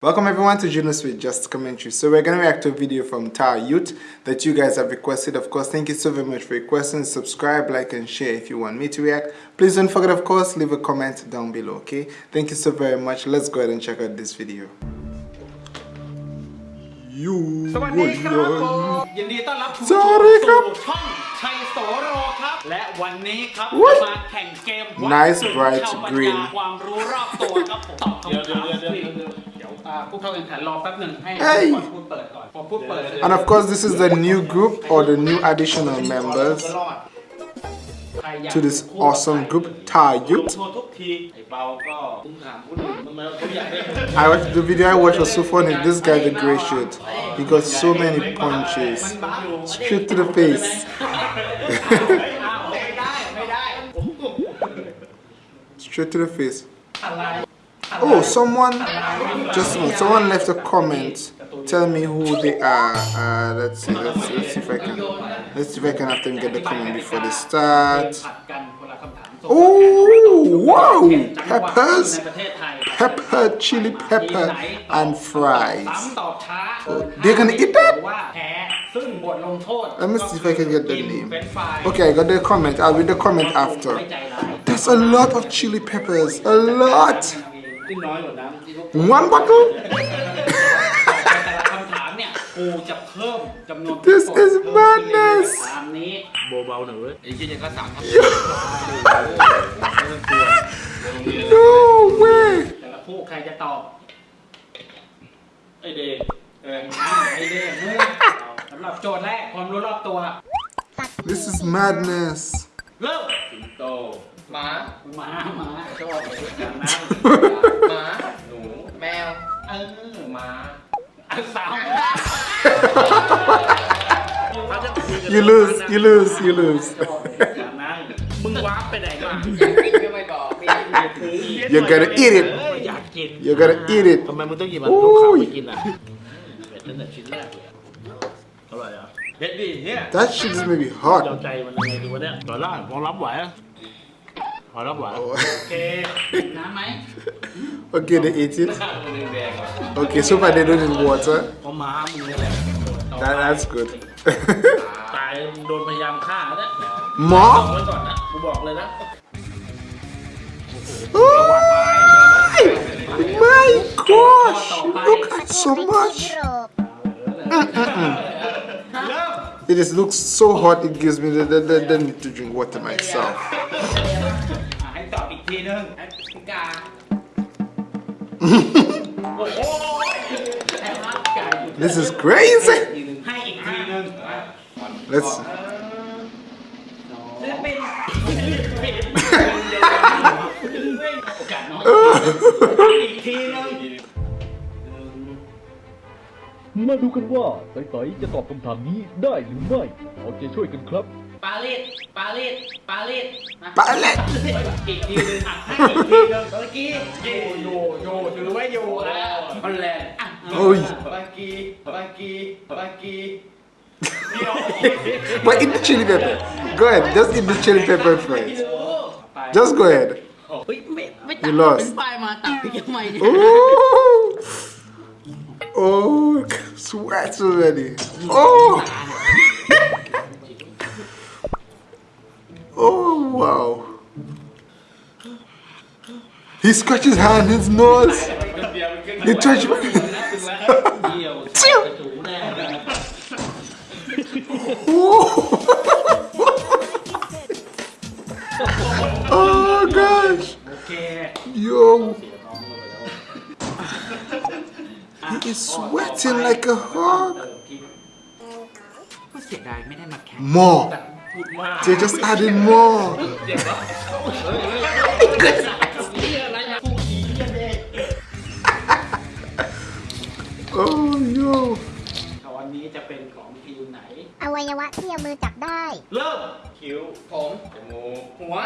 Welcome everyone to Junos with Just Commentary. So we're going to react to a video from Tower Youth that you guys have requested. Of course, thank you so very much for requesting. Subscribe, like and share if you want me to react. Please don't forget, of course, leave a comment down below, okay? Thank you so very much. Let's go ahead and check out this video. ยู สวัสดีครับผมยินดีต้อนรับคุณ สวัสดีครับ สู่ช่องชัยโสโรครับ และวันนี้ครับ อุ๊ย จะมาแข่งเกมวัด Nice สุด bright ชาวปัญ green ญาความรู้รอบตัวครับผมตอบคำถาม ฟรีเดี๋ยวอ่าผู้เข้าแข่งขันรอแป๊บหนึ่งให้ เฮ้ย ก่อนพูดเปิดก่อนพอพูดเปิด And of course, this is the new group or the new additional members ใครอยาก to this awesome group, Tower ลง Youth. โทษทุกที ไอ้เปาก็ตุ้มถามคนอื่นทำไมเขาอยากได้ I watched the video I watched was so funny. This guy, the gray shirt, he got so many punches straight to the face. อ้าวไม่ได้ไม่ได้ Straight to the face. Oh, someone just someone left a comment. Tell me who they are. Uh, let's see. Let's, let's see if I can. Let's see if I can have them get the comment before they start. Oh, wow! Peppers, pepper, chili pepper, and fries. Oh, they're gonna eat that? Let me see if I can get the name. Okay, I got the comment. I'll read the comment after. That's a lot of chili peppers. A lot. ที่น้อยกว่าน้ำที่พวก One bottle? แต่ละคำถามเนี่ยกูจะเพิ่มจำนวน This ผู้กด is เพิ่มขึ้นเรื่อย madness ๆตามนี้เบาๆหน่อยเว้ยไอ้เหี้ยยังก็สั่งครับ No way. แต่ละคู่ใครจะตอบไอ้เดย์เอออ่าไอเดียมึงสำหรับโจทย์แรกความรู้รอบตัว This is madness. เริ่มสิงโต หมา หมาหมาชอบอย่างนั้น หมา หนู แมว เออ หมา อันสาม You lose, you lose, you lose. อย่างนั้น มึงวาร์ปไปไหนมา ก็ไม่บอกมี You're gonna eat it. อยากกิน You're gonna eat it. ทำไมมึงต้องหยิบมันลูกขาวไปกินอ่ะเผ็ดตั้งแต่ชิ้นแรกเลยอะอร่อยเหรอ่ะเด็ดดิเนี่ย That shit is maybe เจ้า hot. ใจมันยังไงดีวะเนี่ยต่อได้พอรับไหวอะ พอรับไหว โอเคน้ำไหม Okay, they ate it. แดงๆ Okay, so far they don't need water. เพราะม้ามึงนี่แหละ That, that's good. ตายโดนพยายามฆ่าแล้วบอก Mom? ไว้ก่อนนะกูบอกเลยนะ My gosh! Look at so much. เริ่ม It just looks so hot. It gives me the, the, the, the need to drink water myself. นึงแอฟริกา โอ้โหแอบรักไก่อยู่ This is crazy. ให้อีกทีนึง Let's. ศิลปินโอกาสน้อยอีกทีนึงมาดูกันว่าไต่ๆจะตอบคำถามนี้ได้หรือไม่เอาใจช่วยกันครับ ปารีสปารีสปารีสนะ Palette. อีกทีนึงอ่ะให้อีกทีนึงเมื่อกี้โยโยโยถือว่าโยแล้วฮอลแลนด์อ่ะ Oh, บากีบากีบากี but eat the chili pepper. Go ahead. Just eat the chili pepper first. Just go ahead. เฮ้ยไม่ไม่ตัด You lost. เป็นป้ายมาตัดไปทำไมเนี่ย Oh, oh, sweat already. Oh, Wow. He scratched his hand, his nose. he touched my Oh gosh. Yo. He is sweating like a hog. More. พูดมาก They just added more. เ Oh, yo. วันนี้จะเป็นของทีมไหน อวัยวะที่เอามือจับได้ เริ่ม คิ้ว ผมจมูก หัว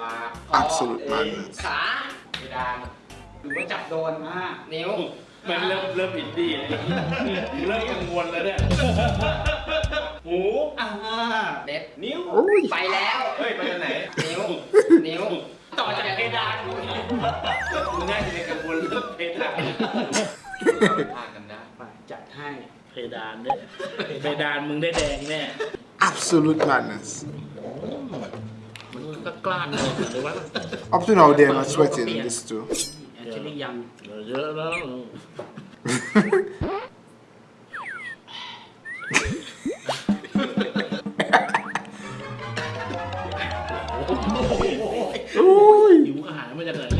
ปาก Absolute madness. ขาเพดานหรือว่าจับโดนมากนิ้ว มันเริ่มเริ่มอินดี้เลยเริ่มกังวลแล้วเนี่ยหู อ่าเด็ดนิ้ว Oi. ไปแล้วเฮ้ยไปทางไหนนิ้วนิ้วต่อจากเพดานมึงน่าจะเป็นกังวลเรื่องเพดานพากันได้ไปจัดให้เพดานเนี่ยเพดานมึงได้แดงแน่ Absolute madness. มันก็กล้านเลยหรือว่า Up to now, they're not sweating this too. แอนเจลี่ยังเยอะแล้ว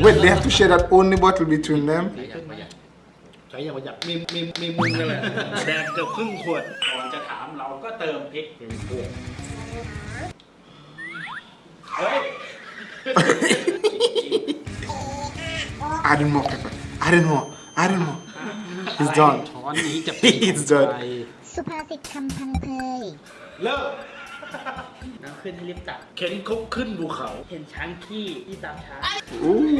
Wait, they have to share that only bottle between them? ใช้อย่างประหยัดมีมีมีมึงนั่นแหละแดงเกือบครึ่งขวด ก่อนจะถามเราก็เติมพริกเฮ้ย Add more pepper. Add more. Add more. He's done. ช้อนนี้จะ He's done. สุภาษิตคำพังเพย เลิก น้ำขึ้นให้รีบตัก เข็นคุกขึ้นภูเขา เห็นช้างขี้ที่ตามช้าง Ooh.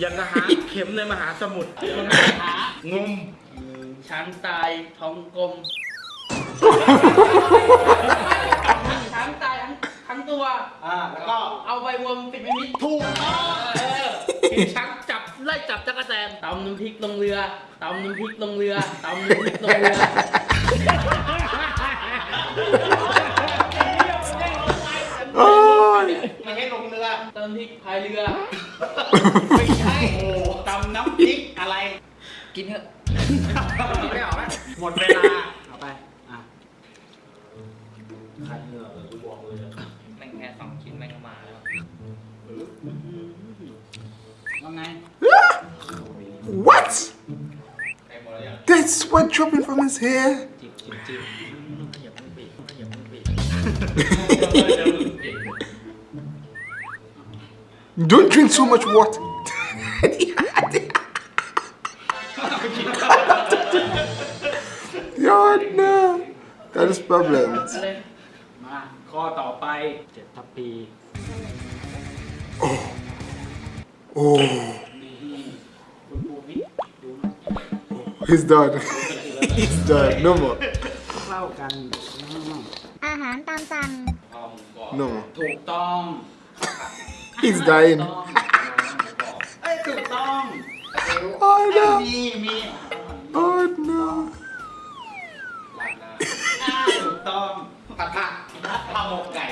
อย่างกระหาเข็มในมหาสมุทรคนหางมช้างตายท้องกลม ช้างตายทั้งทั้งตัว อ่า แล้วก็เอาใบวมปิดไม่มิดถูกเออกินช้างจับไล่จับจักรแตนตำน้ำพริกลงเรือตำน้ำพริกลงเรือตำน้ำพริกลงเรือ Oh. ไม่ให้ลงเรือตำน้ำพริกพายเรือ ไม่ใช่โอ้ตำน้ำพริกอะไร กินเถอะกินไม่ออกไหมหมดเวลา เอาไปอะคันเหงื่อเลยกูบอกเลยอะแม่งแค่สองชิ้นแม่งก็มาแล้วว่าไง What? ไอ้หมดแล้วยัง There's sweat dropping from his hair. จิบจิบจิบขยับ Don't drink so much water. God, no. That is problems. มา ข้อต่อไปเจ็ดทัพพี Oh. นี่คุณปูวิทย์ดูหน่อย He's done. He's done. No more. เล่ากันอืม อ าหารตามสั่ง พอมึงบอก No more. ถูกต้อง He's dying. ต้องเอ้ยถูกต้อง Oh no. มีมี Oh no. อ่าถูกต้อง ผัดผักข้าวหมกไก่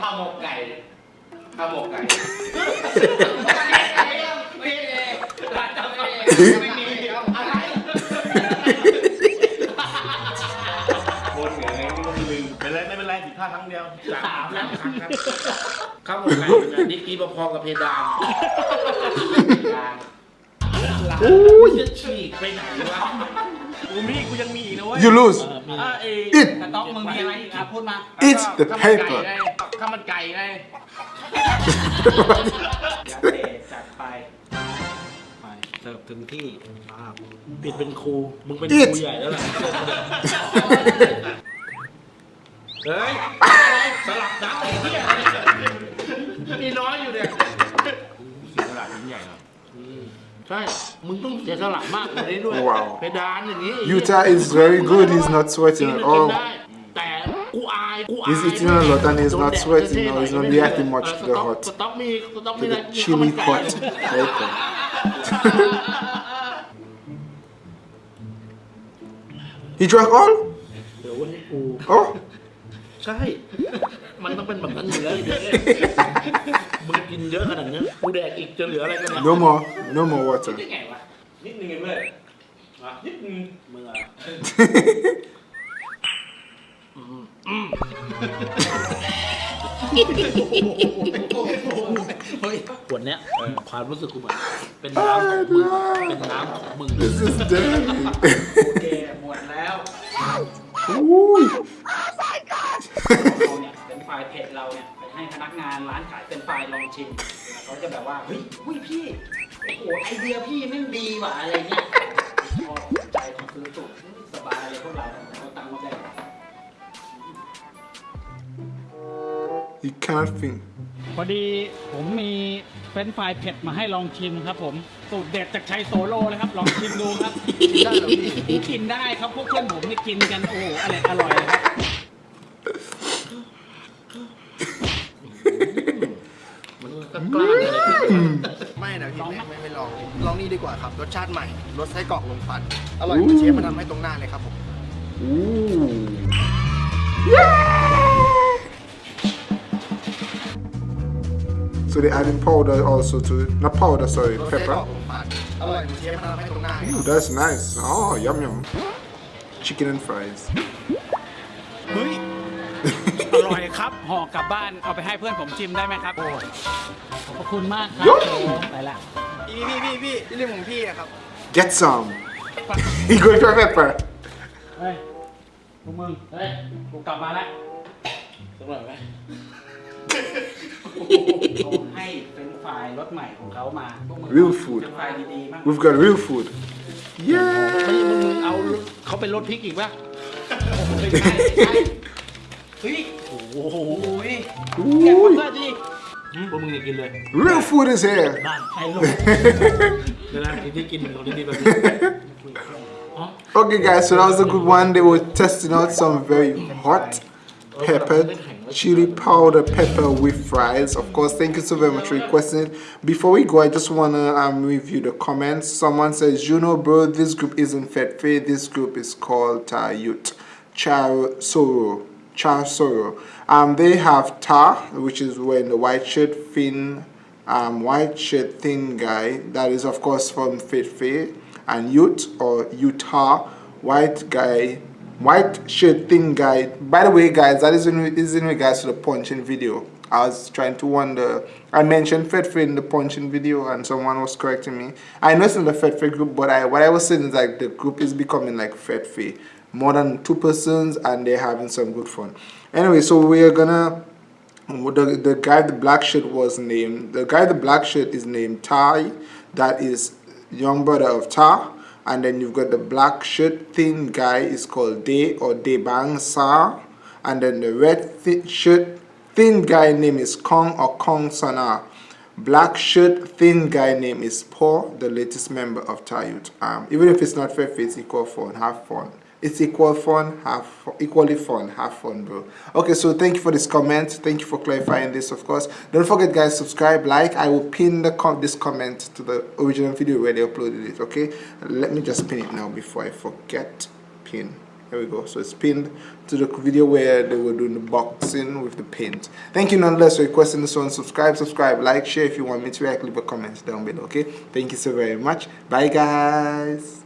ข้าวหมกไก่ข้าวหมกไก่ ไม่เลยร้านกาแฟไม่มีอะไร ้ สามแล้วครั้งครับข้าวหมกไก่เป็นไงนี่กีพอๆกับเพดาน Ooh. จะฉีกไปไหนวะกูมีกูยังมีอีกนะเว้ย You lose. อะเอ Eat แต่ต้องมึงมีอะไรอีกอะพูดมา Eat the ข้าวมันไก่ paper. ไงข้าวมันไก่ไงยาเตะจัดไปไปเสิร์ฟถึงที่ป้าบปิดเป็นครู มึงเป็น Eat ครูใหญ่แล้วล่ะ เฮ้ย สลับนัดไอ้เหี้ยมีน้อยอยู่เนี่ย เสียตลาดยิ่งใหญ่เหรอ ใช่ มึงต้องเสียสละมากกว่านี้ด้วย Wow. เพดานอย่างนี้ Utah is very good. He's not กิ sweating น at กิน all. ได้ แต่กูอาย กูอาย He's eating a lot and he's not โดนแดด sweating เท่ๆ or he's หน่ not อย reacting much เออ to the สต๊อก hot. สต๊อกมีสต๊อกมี To อะไร the มีข้าวมัน chili ไก่ pot. Paper. He drank all? เดี๋ยววันนี้กู Oh. ใช่ มันต้องเป็นแบบนั้นอยู่แล้วไอ้เด็กมึงกินเยอะขนาดนี้กูแดกอีกจะเหลืออะไรกันเนี่ย No more. No more water. ได้ไงวะนิดนึงเองเว้ยอะนิดนึงมึงเหรอขวดเนี้ยความรู้สึกกูเหมือนเป็นน้ำของมึงเป็นน้ำของมึง This is dirty. โอเคหมดแล้ว Ooh. เรา เนี่ยเป็นไฟล์เพจเราเนี่ยไปให้พนักงานร้านขายเป็นไฟล์ลองชิมเขาจะแบบว่าเฮ้ยอุ้ยพี่โอ้โหไอเดียพี่แม่งดีว่ะอะไรเงี้ยชอบใจของซื้อสุดสบายเลยพวกเราเราตังค์มาแบ่ง He cannot think. พอดีผมมีเฟรนช์ฟรายเผ็ดมาให้ลองชิมครับผมสูตรเด็ดจากชัยโซโลเลยครับ ลองชิมดูครับกินได้เหรอพี่กินได้ครับพวกเพื่อนผมนี่กินกันโอ้โหอร่อยอร่อยเลยครับ มันก็กล้าเลย ไม่นะ ลองไหม ไม่ไม่ลองลองนี่ ดีกว่าครับ รสชาติใหม่รสไส้กรอกลมควัน อร่อยเหมือนเชฟมาทำให้ตรงหน้าเลยครับผม So they adding powder also to it. Not powder, sorry, รสไส้กรอ pepper. กลมควันอร่อยเหมือนเชฟมาทำให้ตรงหน้าเลยค Ooh, รับ that's nice. Oh, yum yum. Chicken and fries. เฮ้ย อร่อยครับห่อกลับบ้านเอาไปให้เพื่อนผมชิมได้ไหมครับโอ้ขอบพระคุณมากครับโย่ไปละ พี่พี่พี่พี่ที่เรื่องของพี่อะครับ Get some. you going for pepper? เฮ้ยพวกมึง เฮ้ย กูกลับมาแล้วสักหน่อยไหมเขาให้เป็นไฟล์รถใหม่ของเขามาพวกมึง Real food เป็นไฟล์ดีๆมาก We've got real food. ไม่ Yeah. มึงมึงเอาเขาเป็นรถพริกอีกป่ะไม่ใช่ไม่ใช่เฮ้ย โอ้โหโอ้ยแกะเพื่อนดิ พวกมึงอย่ากินเลย Real food is here. บ้านใครลง เดี๋ยวนะที่ที่กินของดีๆแบบนี้ Okay, guys, so that was a good one. They were testing out some very hot pepper, chili powder pepper with fries. Of course, thank you so very much for requesting it. Before we go, I just want to um, review the comments. Someone says, Juno, bro, this group isn't Fed Fair. This group is called Tayut. Char Soro. Char Soro. Um, they have Ta, which is wearing the white shirt, thin, um, white shirt thin guy. That is, of course, from Fair. And Ute or Utah, white guy, white shirt thin guy. By the way, guys, that is in, is in regards to the punching video. I was trying to wonder. I mentioned Fed Fair in the punching video, and someone was correcting me. I know it's in the Fed Fair group, but I what I was saying is like the group is becoming like Fed Fair, more than two persons, and they're having some good fun. Anyway, so we are gonna the, the guy the black shirt was named the guy the black shirt is named Ty. That is young brother of Ta and then you've got the black shirt thin guy is called Day or Day Bang Sa. And then the red thi- shirt thin guy name is Kong or Kong Sana. Black shirt thin guy name is Paul the latest member of Tayut um, even if it's not fair it's equal fun have fun it's equal fun, have equally fun, have fun, bro. Okay, so thank you for this comment. Thank you for clarifying this, of course. Don't forget, guys, subscribe, like. I will pin the com- this comment to the original video where they uploaded it. Okay, let me just pin it now before I forget. Pin. There we go. So it's pinned to the video where they were doing the boxing with the paint. Thank you nonetheless for requesting this one. Subscribe, subscribe, like, share if you want me to react. Leave a comment down below. Okay. Thank you so very much. Bye, guys.